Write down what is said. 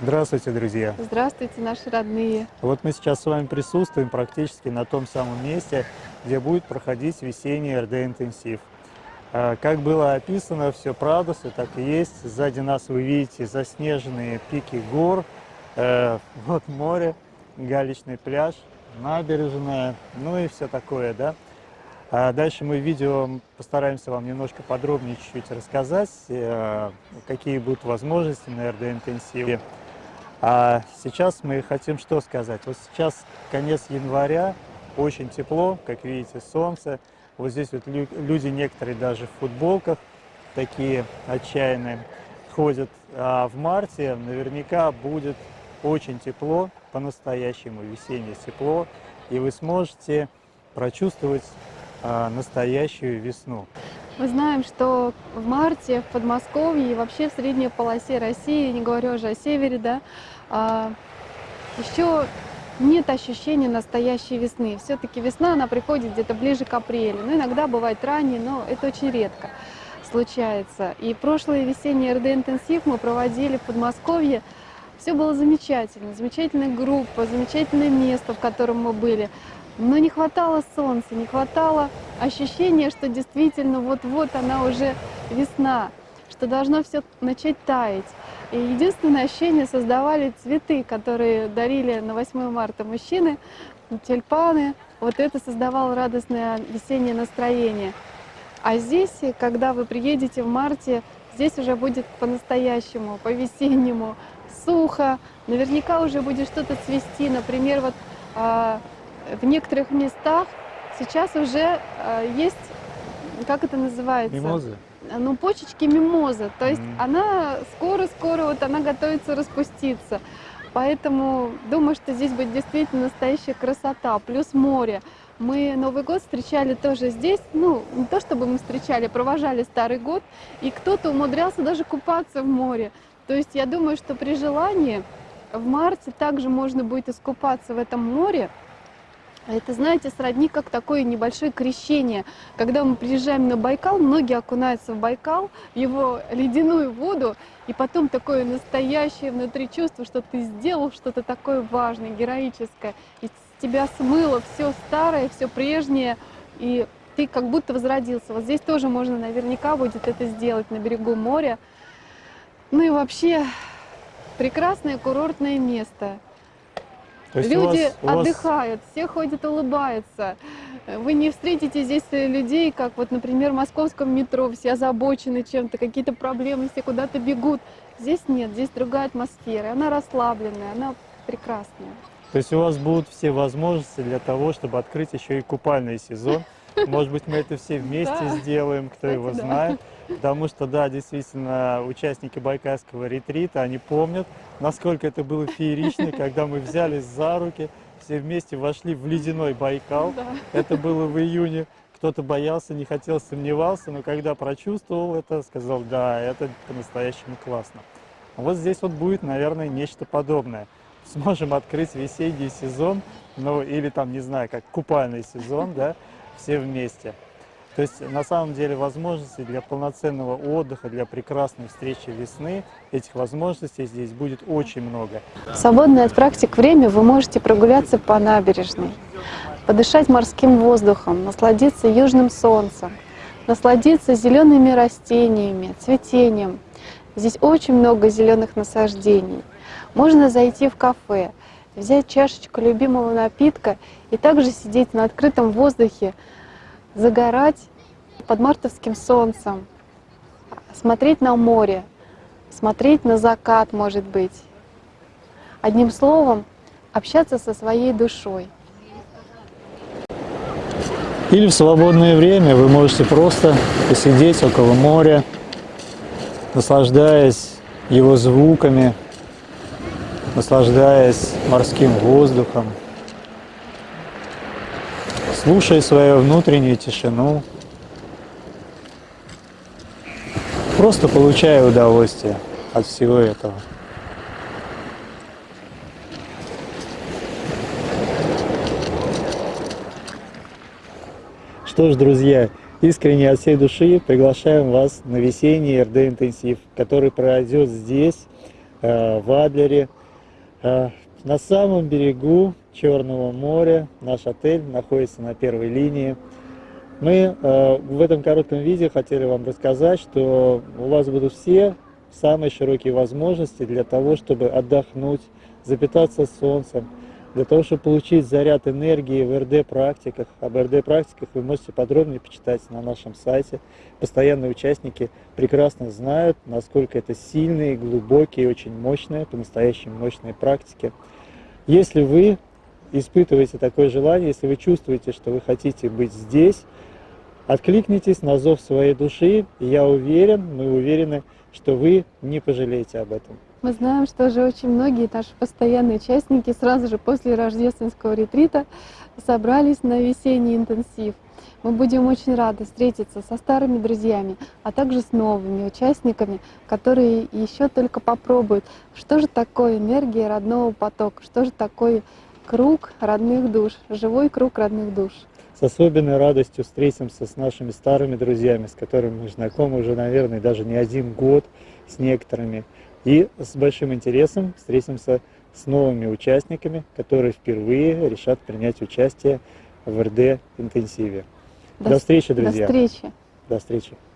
Здравствуйте, друзья! Здравствуйте, наши родные! Вот мы сейчас с вами присутствуем практически на том самом месте, где будет проходить весенний РД-интенсив. А, как было описано, все правда, все так и есть. Сзади нас вы видите заснеженные пики гор, э, вот море, галечный пляж, набережная, ну и все такое, да. А дальше мы в видео постараемся вам немножко подробнее чуть-чуть рассказать, э, какие будут возможности на РД-интенсиве. А сейчас мы хотим что сказать. Вот сейчас конец января, очень тепло, как видите, солнце. Вот здесь вот люди некоторые даже в футболках такие отчаянные ходят. А в марте наверняка будет очень тепло, по-настоящему весеннее тепло, и вы сможете прочувствовать а, настоящую весну. Мы знаем, что в марте в Подмосковье и вообще в средней полосе России, не говорю уже о севере, да, а, еще нет ощущения настоящей весны. Все-таки весна, она приходит где-то ближе к апрелю. Ну, иногда бывает ранее, но это очень редко случается. И прошлый весенний РД-интенсив мы проводили в Подмосковье. Все было замечательно. Замечательная группа, замечательное место, в котором мы были. Но не хватало солнца, не хватало ощущения, что действительно вот-вот она уже весна, что должно все начать таять. И единственное ощущение создавали цветы, которые дарили на 8 марта мужчины, тюльпаны. Вот это создавало радостное весеннее настроение. А здесь, когда вы приедете в марте, здесь уже будет по-настоящему, по-весеннему, сухо. Наверняка уже будет что-то цвести. Например, вот а, в некоторых местах сейчас уже э, есть, как это называется? Мимозы? Ну, почечки мимозы. То есть mm. она скоро-скоро, вот она готовится распуститься. Поэтому думаю, что здесь будет действительно настоящая красота. Плюс море. Мы Новый год встречали тоже здесь. Ну, не то чтобы мы встречали, провожали Старый год. И кто-то умудрялся даже купаться в море. То есть я думаю, что при желании в марте также можно будет искупаться в этом море. А это, знаете, сродни как такое небольшое крещение. Когда мы приезжаем на Байкал, многие окунаются в Байкал, в его ледяную воду, и потом такое настоящее внутри чувство, что ты сделал что-то такое важное, героическое, и тебя смыло все старое, все прежнее, и ты как будто возродился. Вот здесь тоже можно наверняка будет это сделать на берегу моря. Ну и вообще прекрасное курортное место. Люди у вас, у отдыхают, вас... все ходят, улыбаются. Вы не встретите здесь людей, как вот, например, в московском метро, все озабочены чем-то, какие-то проблемы, все куда-то бегут. Здесь нет, здесь другая атмосфера, она расслабленная, она прекрасная. То есть у вас будут все возможности для того, чтобы открыть еще и купальный сезон. Может быть, мы это все вместе сделаем, кто его знает. Потому что, да, действительно, участники Байкальского ретрита, они помнят, насколько это было феерично, когда мы взялись за руки, все вместе вошли в ледяной Байкал. Да. Это было в июне. Кто-то боялся, не хотел, сомневался, но когда прочувствовал это, сказал, да, это по-настоящему классно. Вот здесь вот будет, наверное, нечто подобное. Сможем открыть весенний сезон, ну или там, не знаю, как купальный сезон, да, все вместе. То есть на самом деле возможностей для полноценного отдыха, для прекрасной встречи весны, этих возможностей здесь будет очень много. В свободное от практик время вы можете прогуляться по набережной, подышать морским воздухом, насладиться южным солнцем, насладиться зелеными растениями, цветением. Здесь очень много зеленых насаждений. Можно зайти в кафе, взять чашечку любимого напитка и также сидеть на открытом воздухе, загорать под мартовским солнцем, смотреть на море, смотреть на закат, может быть. Одним словом, общаться со своей душой. Или в свободное время вы можете просто посидеть около моря, наслаждаясь его звуками, наслаждаясь морским воздухом, слушая свою внутреннюю тишину, просто получая удовольствие от всего этого. Что ж, друзья, искренне от всей души приглашаем вас на весенний РД-интенсив, который пройдет здесь э, в Адлере. Э, на самом берегу Черного моря наш отель находится на первой линии. Мы в этом коротком видео хотели вам рассказать, что у вас будут все самые широкие возможности для того, чтобы отдохнуть, запитаться солнцем, для того, чтобы получить заряд энергии в РД-практиках. Об РД-практиках вы можете подробнее почитать на нашем сайте. Постоянные участники прекрасно знают, насколько это сильные, глубокие, очень мощные, по-настоящему мощные практики. Если вы испытываете такое желание, если вы чувствуете, что вы хотите быть здесь, откликнитесь на зов своей души, я уверен, мы уверены, что вы не пожалеете об этом. Мы знаем, что уже очень многие наши постоянные участники сразу же после рождественского ретрита собрались на весенний интенсив. Мы будем очень рады встретиться со старыми друзьями, а также с новыми участниками, которые еще только попробуют, что же такое энергия родного потока, что же такое круг родных душ, живой круг родных душ. С особенной радостью встретимся с нашими старыми друзьями, с которыми мы знакомы уже, наверное, даже не один год, с некоторыми. И с большим интересом встретимся с новыми участниками, которые впервые решат принять участие в РД-интенсиве. До, до встречи, друзья. До встречи. До встречи.